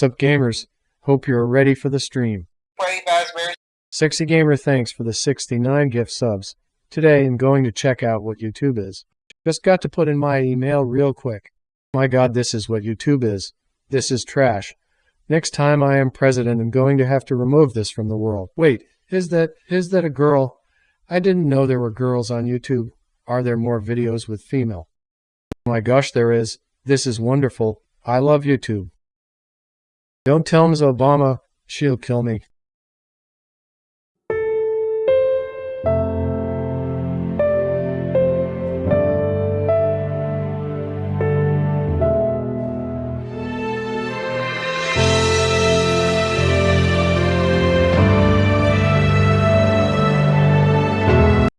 Sup gamers, hope you're ready for the stream. Sexy Gamer thanks for the 69 gift subs. Today I'm going to check out what YouTube is. Just got to put in my email real quick. My god this is what YouTube is. This is trash. Next time I am president I'm going to have to remove this from the world. Wait, is that is that a girl? I didn't know there were girls on YouTube. Are there more videos with female? My gosh there is. This is wonderful. I love YouTube. Don't tell Ms. Obama, she'll kill me.